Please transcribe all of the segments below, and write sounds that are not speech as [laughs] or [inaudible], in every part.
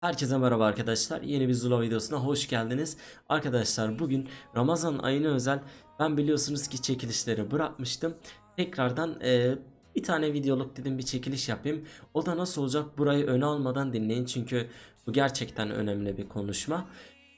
Herkese merhaba arkadaşlar. Yeni bir Zula videosuna hoş geldiniz. Arkadaşlar bugün Ramazan ayına özel ben biliyorsunuz ki çekilişleri bırakmıştım. Tekrardan e, bir tane videoluk dedim bir çekiliş yapayım. O da nasıl olacak burayı öne almadan dinleyin çünkü bu gerçekten önemli bir konuşma.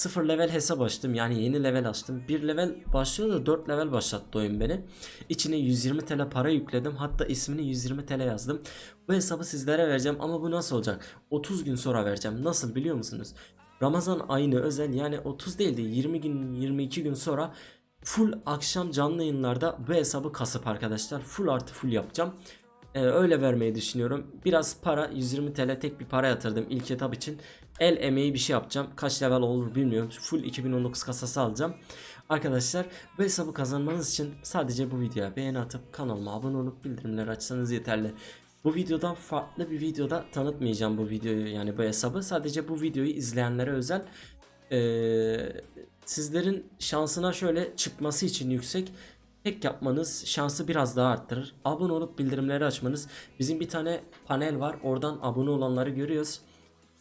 0 level hesap açtım yani yeni level açtım. 1 level başlıyor da 4 level başlattı oyun beni. İçine 120 TL para yükledim. Hatta ismini 120 TL yazdım. Bu hesabı sizlere vereceğim ama bu nasıl olacak? 30 gün sonra vereceğim. Nasıl biliyor musunuz? Ramazan ayını özel yani 30 değil de 20 gün 22 gün sonra full akşam canlı yayınlarda bu hesabı kasıp arkadaşlar full artı full yapacağım. Ee, öyle vermeyi düşünüyorum. Biraz para 120 TL tek bir para yatırdım ilk etap için. El emeği bir şey yapacağım. Kaç level olur bilmiyorum. Full 2019 kasası alacağım. Arkadaşlar bu hesabı kazanmanız için sadece bu videoya beğeni atıp kanalıma abone olup bildirimleri açsanız yeterli. Bu videoda farklı bir videoda tanıtmayacağım bu videoyu yani bu hesabı. Sadece bu videoyu izleyenlere özel. Ee, sizlerin şansına şöyle çıkması için yüksek tek yapmanız şansı biraz daha arttırır. Abone olup bildirimleri açmanız. Bizim bir tane panel var. Oradan abone olanları görüyoruz.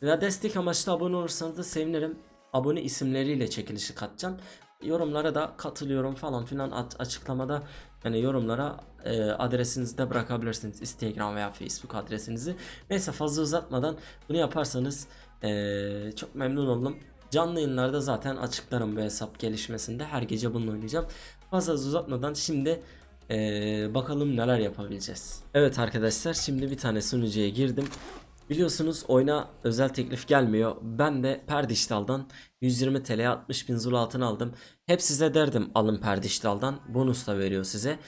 Ve destek amaçlı abone olursanız da sevinirim. Abone isimleriyle çekilişi katacağım. Yorumlara da katılıyorum falan filan açıklamada yani yorumlara e, adresinizi de bırakabilirsiniz. Instagram veya Facebook adresinizi. Neyse fazla uzatmadan bunu yaparsanız e, çok memnun oldum. Canlı yayınlarda zaten açıklarım bu hesap gelişmesinde. Her gece bununla oynayacağım. Fazla uzatmadan şimdi e, bakalım neler yapabileceğiz. Evet arkadaşlar şimdi bir tane sunucuya girdim. Biliyorsunuz oyuna özel teklif gelmiyor. Ben de Perdiştal'dan 120 TL'ye 60 bin zul altın aldım. Hep size derdim alın Perdiştal'dan. Bonus da veriyor size.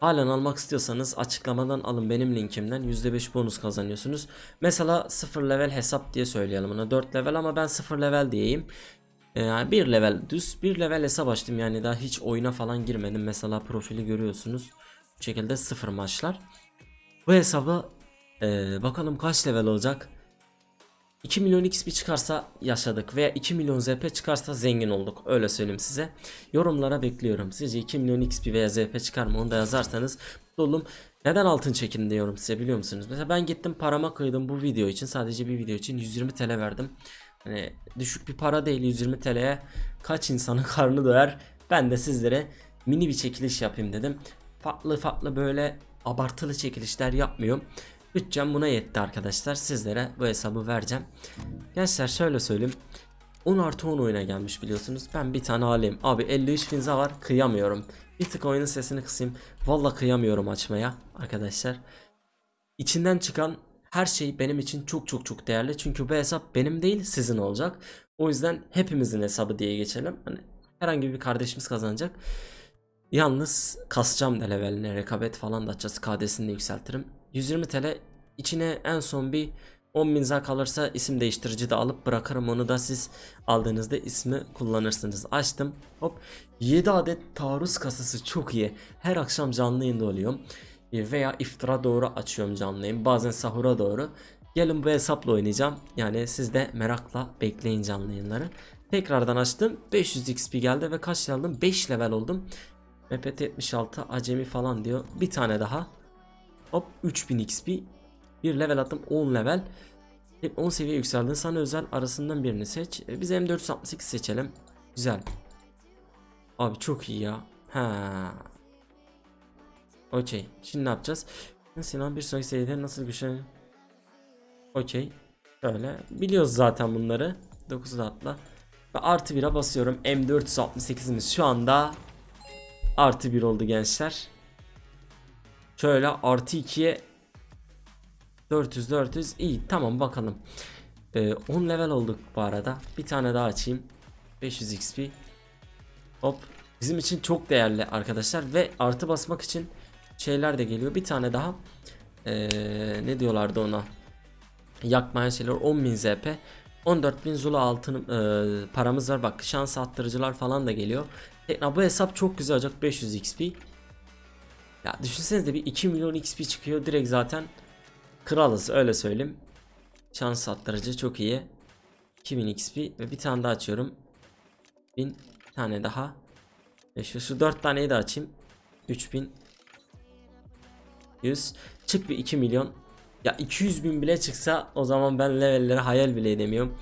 Halen almak istiyorsanız açıklamadan alın benim linkimden %5 bonus kazanıyorsunuz. Mesela 0 level hesap diye söyleyelim ona 4 level ama ben 0 level diyeyim. Ee, Yani 1 level düz 1 level hesap açtım yani daha hiç oyuna falan girmedim. Mesela profili görüyorsunuz. Bu şekilde 0 maçlar. Bu hesabı ee, bakalım kaç level olacak. 2 milyon XP çıkarsa yaşadık veya 2 milyon ZP çıkarsa zengin olduk. Öyle söyleyeyim size. Yorumlara bekliyorum. Sizce 2 milyon XP veya ZP çıkar mı onu da yazarsanız olurum. Neden altın çekin diyorum size biliyor musunuz? Mesela ben gittim parama kıydım bu video için. Sadece bir video için 120 TL verdim. Hani düşük bir para değil 120 TL'ye kaç insanın [laughs] karnı doyar. Ben de sizlere mini bir çekiliş yapayım dedim. Farklı farklı böyle abartılı çekilişler yapmıyorum. Bütçem buna yetti arkadaşlar. Sizlere bu hesabı vereceğim. Gençler şöyle söyleyeyim. 10 artı 10 oyuna gelmiş biliyorsunuz. Ben bir tane alayım. Abi 53 finza var. Kıyamıyorum. Bir tık oyunun sesini kısayım. Valla kıyamıyorum açmaya arkadaşlar. İçinden çıkan her şey benim için çok çok çok değerli. Çünkü bu hesap benim değil sizin olacak. O yüzden hepimizin hesabı diye geçelim. Hani herhangi bir kardeşimiz kazanacak. Yalnız kasacağım da leveline rekabet falan da açacağız. KD'sini de yükseltirim. 120 TL içine en son bir 10 bin zar kalırsa isim değiştirici de alıp bırakırım onu da siz aldığınızda ismi kullanırsınız. Açtım hop 7 adet taarruz kasası çok iyi. Her akşam canlı yayında oluyorum. E, Veya iftira doğru açıyorum canlı. Bazen sahura doğru. Gelin bu hesapla oynayacağım. Yani siz de merakla bekleyin canlı yayınları. Tekrardan açtım. 500 XP geldi ve kaç level aldım? 5 level oldum. MPT 76 acemi falan diyor. Bir tane daha. Hop 3000 XP. Bir level attım 10 level. Hep 10 seviye yükseldin. Sana özel arasından birini seç. E, Biz M468 seçelim. Güzel. Abi çok iyi ya. Ha. Okey. Şimdi ne yapacağız? Sinan bir sonraki seviyede nasıl güçlen... Okey. Şöyle. Biliyoruz zaten bunları. 9'da atla. Ve artı 1'e basıyorum. M468'imiz şu anda artı 1 oldu gençler. Şöyle artı 2'ye 400 400 iyi tamam bakalım. Ee, 10 level olduk bu arada. Bir tane daha açayım. 500 XP. Hop. Bizim için çok değerli arkadaşlar ve artı basmak için şeyler de geliyor. Bir tane daha ee, ne diyorlardı ona? Yakmayan şeyler 10.000 ZP. 14.000 Zula altın ee, paramız var. Bak şans arttırıcılar falan da geliyor. Tekrar bu hesap çok güzel olacak 500 XP. Ya düşünsenize bir 2 milyon XP çıkıyor direkt zaten kralız öyle söyleyeyim. Şans arttırıcı çok iyi. 2000 XP ve bir tane daha açıyorum. 1000 tane daha. Ve şu, şu 4 taneyi de açayım. 3000 100 çık bir 2 milyon Ya 200 bin bile çıksa o zaman ben levelleri hayal bile edemiyorum.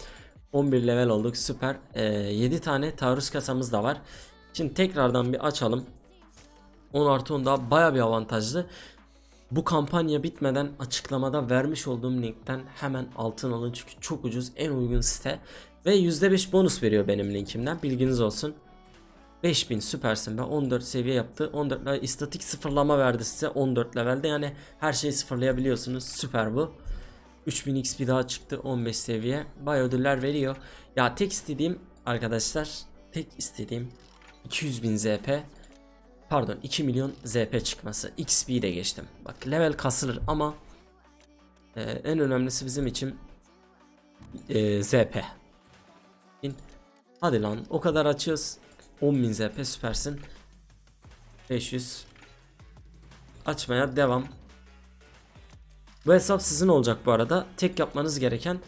11 level olduk süper. Ee, 7 tane taarruz kasamız da var. Şimdi tekrardan bir açalım. 10 artı 10 daha baya bir avantajlı. Bu kampanya bitmeden açıklamada vermiş olduğum linkten hemen altın alın çünkü çok ucuz en uygun site. Ve %5 bonus veriyor benim linkimden bilginiz olsun. 5000 süpersin. Be 14 seviye yaptı. 14 level istatik sıfırlama verdi size. 14 levelde yani her şeyi sıfırlayabiliyorsunuz. Süper bu. 3000 XP daha çıktı 15 seviye. Bay ödüller veriyor. Ya tek istediğim arkadaşlar tek istediğim 200.000 ZP pardon 2 milyon ZP çıkması. XP'yi de geçtim. Bak level kasılır ama e, en önemlisi bizim için e, ZP Bin. Hadi lan o kadar açıyoruz 10.000 ZP süpersin. 500 Açmaya devam. Bu hesap sizin olacak bu arada. Tek yapmanız gereken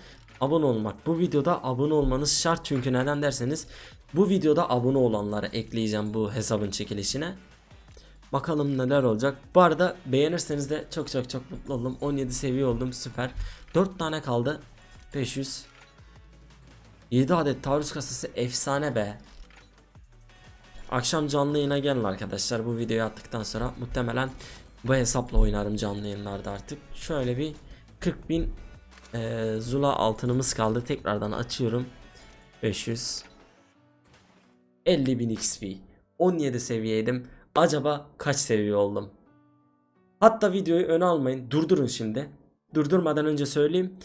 abone olmak. Bu videoda abone olmanız şart çünkü neden derseniz Bu videoda abone olanları ekleyeceğim bu hesabın çekilişine. Bakalım neler olacak. Bu arada beğenirseniz de çok çok çok mutlu oldum. 17 seviye oldum. Süper. 4 tane kaldı. 500 7 adet taarruz kasası efsane be Akşam canlı yayına gelin arkadaşlar bu videoyu attıktan sonra muhtemelen bu hesapla oynarım canlı yayınlarda artık. Şöyle bir 40 bin e, Zula altınımız kaldı tekrardan açıyorum. 500 50 bin XP 17 seviyeydim. Acaba kaç seviye oldum? Hatta videoyu öne almayın durdurun şimdi. Durdurmadan önce söyleyeyim.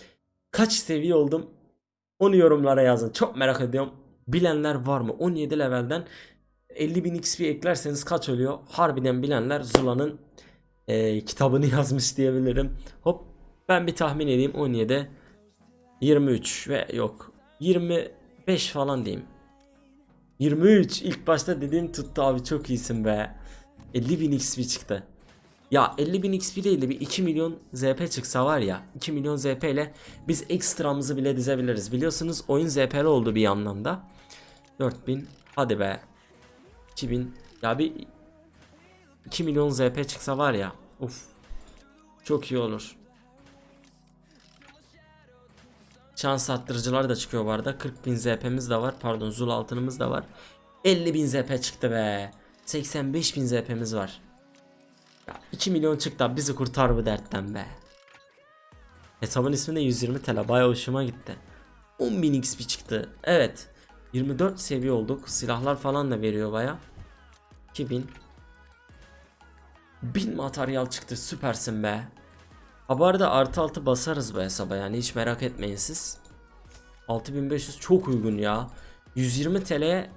Kaç seviye oldum? Onu yorumlara yazın. Çok merak ediyorum. Bilenler var mı? 17 levelden 50.000 XP eklerseniz kaç oluyor? Harbiden bilenler Zula'nın e, kitabını [laughs] yazmış diyebilirim. Hop ben bir tahmin edeyim 17 23 ve yok 25 falan diyeyim. 23 ilk başta dediğim tuttu abi çok iyisin be. 50.000 XP çıktı. Ya 50.000 XP değil de bir 2 milyon ZP çıksa var ya 2 milyon ZP ile biz ekstramızı bile dizebiliriz. Biliyorsunuz oyun ZP'li oldu bir anlamda. 4000 hadi be 2000 ya bir 2 milyon ZP çıksa var ya uf çok iyi olur. Şans arttırıcılar da çıkıyor bu arada. 40.000 ZP'miz de var. Pardon Zul altınımız da var. 50.000 ZP çıktı be. 85.000 ZP'miz var. Ya 2 milyon çıktı bizi kurtar bu dertten be. Hesabın ismi de 120 TL. Baya hoşuma gitti. 10.000 XP çıktı. Evet. 24 seviye olduk. Silahlar falan da veriyor baya. 2000 1000 materyal çıktı süpersin be. Ha artı altı basarız bu hesaba yani hiç merak etmeyin siz. 6500 çok uygun ya. 120 TL'ye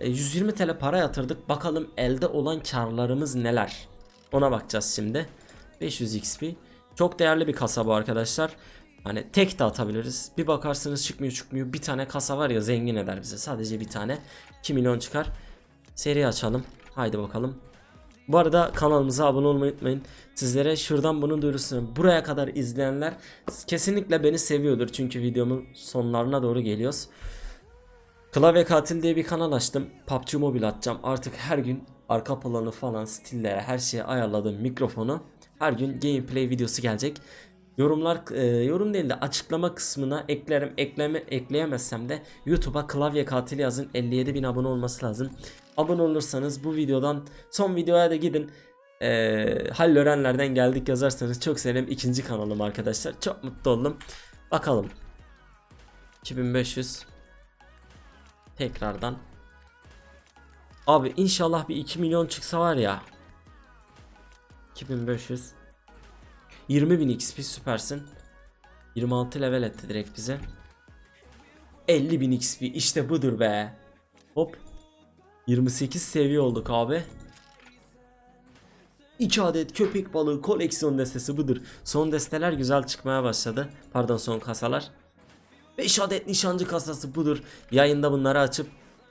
120 TL para yatırdık. Bakalım elde olan karlarımız neler. Ona bakacağız şimdi. 500 XP. Çok değerli bir kasa bu arkadaşlar. Hani tek de atabiliriz. Bir bakarsınız çıkmıyor çıkmıyor. Bir tane kasa var ya zengin eder bize. Sadece bir tane. 2 milyon çıkar. Seri açalım. Haydi bakalım. Bu arada kanalımıza abone olmayı unutmayın. Sizlere şuradan bunun duyurusunu buraya kadar izleyenler kesinlikle beni seviyordur. Çünkü videomun sonlarına doğru geliyoruz. Klavye Katil diye bir kanal açtım. PUBG Mobile atacağım. Artık her gün arka planı falan stillere her şeye ayarladım mikrofonu. Her gün gameplay videosu gelecek. Yorumlar e, yorum değil de açıklama kısmına eklerim. Ekleme ekleyemezsem de YouTube'a klavye katil yazın. 57 bin abone olması lazım. Abone olursanız bu videodan son videoya da gidin. E, Hallörenlerden geldik yazarsanız çok sevinirim. ikinci kanalım arkadaşlar. Çok mutlu oldum. Bakalım. 2500 Tekrardan Abi inşallah bir 2 milyon çıksa var ya 2500 20.000 XP süpersin. 26 level etti direkt bize. 50.000 XP işte budur be. Hop. 28 seviye olduk abi. 2 adet köpek balığı koleksiyon destesi budur. Son desteler güzel çıkmaya başladı. Pardon son kasalar. 5 adet nişancı kasası budur. Yayında bunları açıp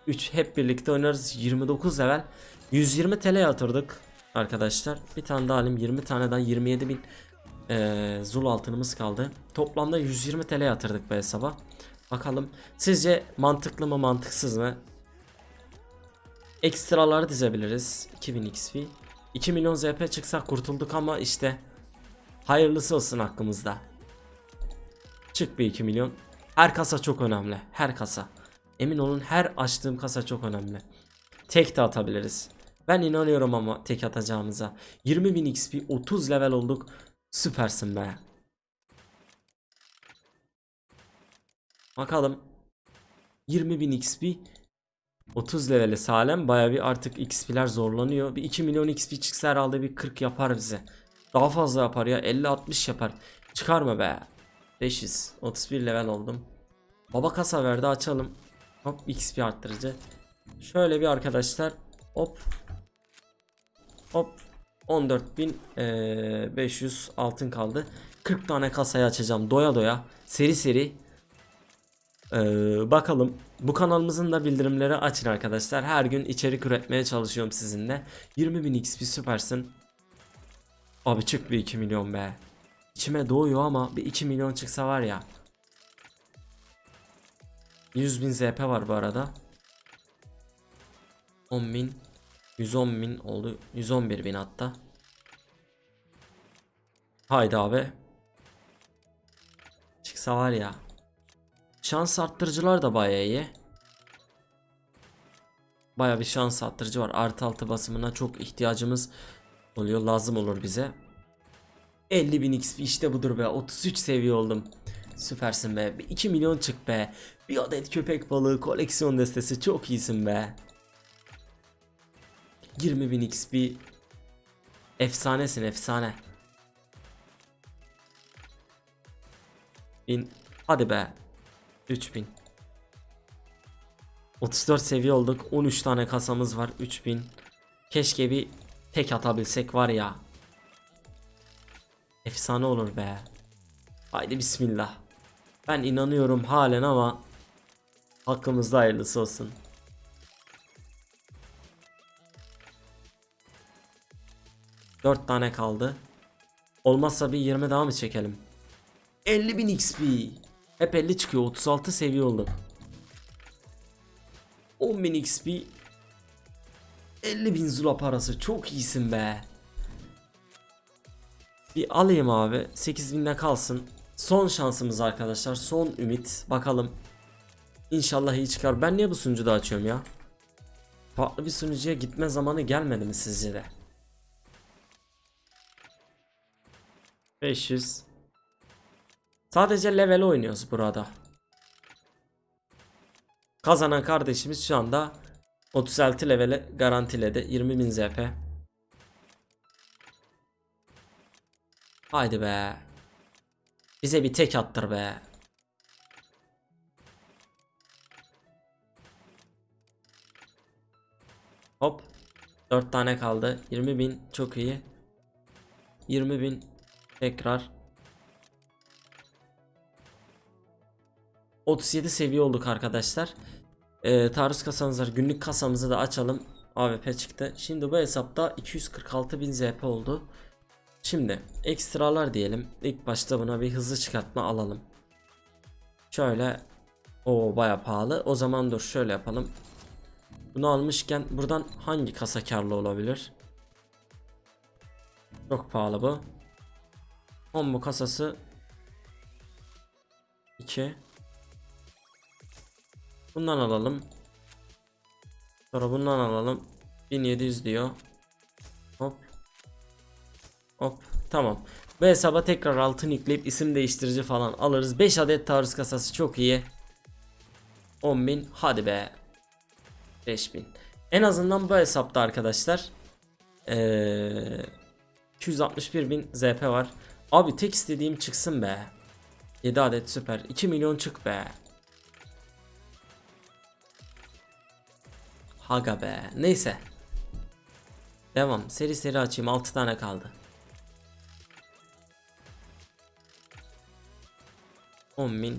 3 hep birlikte oynarız. 29 level. 120 TL yatırdık arkadaşlar. Bir tane daha alayım. 20 tane daha 27 bin e, zul altınımız kaldı toplamda 120 TL yatırdık bu hesaba bakalım sizce mantıklı mı mantıksız mı ekstraları dizebiliriz 2000 XP 2 milyon ZP çıksa kurtulduk ama işte Hayırlısı olsun hakkımızda. Çık bir 2 milyon. Her kasa çok önemli. Her kasa. Emin olun her açtığım kasa çok önemli. Tek de atabiliriz. Ben inanıyorum ama tek atacağımıza. 20.000 XP 30 level olduk. Süpersin be. Bakalım. 20.000 XP 30 leveli Salem baya bir artık XP'ler zorlanıyor. Bir 2 milyon XP çıksa herhalde bir 40 yapar bize. Daha fazla yapar ya 50-60 yapar. Çıkar mı be? 500 31 level oldum. Baba kasa verdi açalım. Hop XP arttırıcı. Şöyle bir arkadaşlar hop hop 14.500 altın kaldı. 40 tane kasayı açacağım doya doya seri seri. Ee, bakalım bu kanalımızın da bildirimleri açın arkadaşlar. Her gün içerik üretmeye çalışıyorum sizinle. 20.000 XP süpersin. Abi çık bir 2 milyon be. İçime doğuyor ama bir 2 milyon çıksa var ya. 100.000 ZP var bu arada. 10.000 110.000 oldu. 111.000 hatta. Haydi abi. Çıksa var ya. Şans arttırıcılar da bayağı iyi. Bayağı bir şans arttırıcı var. Artı altı basımına çok ihtiyacımız oluyor. Lazım olur bize. 50.000 XP işte budur be. 33 seviye oldum. Süpersin be. Bir 2 milyon çık be. Bir adet köpek balığı koleksiyon destesi çok iyisin be. 20.000 XP. Efsanesin efsane. Bin. Hadi be. 3000. 34 seviye olduk. 13 tane kasamız var. 3000. Keşke bir tek atabilsek var ya. Efsane olur be. Haydi bismillah. Ben inanıyorum halen ama hakkımızda hayırlısı olsun. Dört tane kaldı. Olmazsa bir 20 daha mı çekelim? 50.000 XP. Hep 50 çıkıyor. 36 seviye olduk. 10.000 XP. 50.000 zula parası. Çok iyisin be. Bir alayım abi. 8000'de kalsın. Son şansımız arkadaşlar. Son ümit. Bakalım. İnşallah iyi çıkar. Ben niye bu sunucuda açıyorum ya? Farklı bir sunucuya gitme zamanı gelmedi mi sizce de? 500 Sadece level oynuyoruz burada. Kazanan kardeşimiz şu anda 36 levele garantiledi. 20.000 ZP. Haydi be. Bize bir tek attır be. Hop. 4 tane kaldı. 20.000 çok iyi. 20.000 tekrar. 37 seviye olduk arkadaşlar. Ee, taarruz kasamız var. Günlük kasamızı da açalım. AWP çıktı. Şimdi bu hesapta 246.000 ZP oldu. Şimdi ekstralar diyelim. İlk başta buna bir hızlı çıkartma alalım. Şöyle o baya pahalı. O zaman dur şöyle yapalım. Bunu almışken buradan hangi kasa karlı olabilir? Çok pahalı bu. Combo kasası 2 Bundan alalım. Sonra bundan alalım. 1700 diyor. Hop. Hop. Tamam. Bu hesaba tekrar altın yükleyip isim değiştirici falan alırız. 5 adet taarruz kasası çok iyi. 10.000 hadi be. 5000. En azından bu hesapta arkadaşlar ee, 261.000 ZP var. Abi tek istediğim çıksın be. 7 adet süper. 2 milyon çık be. Haga be. Neyse. Devam. Seri seri açayım. 6 tane kaldı. 10.000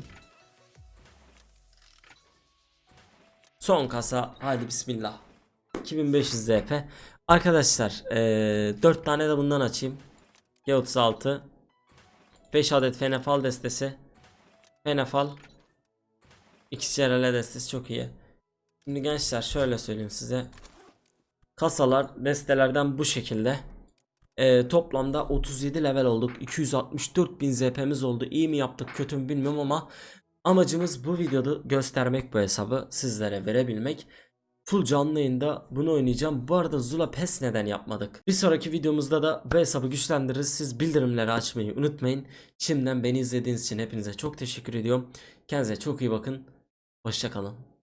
Son kasa. Haydi bismillah. 2500 ZP. Arkadaşlar ee, 4 tane de bundan açayım. G36 5 adet Fenefal destesi Fenefal XCRL destesi çok iyi. Şimdi gençler şöyle söyleyeyim size. Kasalar destelerden bu şekilde. Ee, toplamda 37 level olduk. 264 bin ZP'miz oldu. İyi mi yaptık kötü mü bilmiyorum ama amacımız bu videoda göstermek bu hesabı sizlere verebilmek. Full canlı yayında bunu oynayacağım. Bu arada Zula PES neden yapmadık? Bir sonraki videomuzda da bu hesabı güçlendiririz. Siz bildirimleri açmayı unutmayın. Şimdiden beni izlediğiniz için hepinize çok teşekkür ediyorum. Kendinize çok iyi bakın. Hoşçakalın.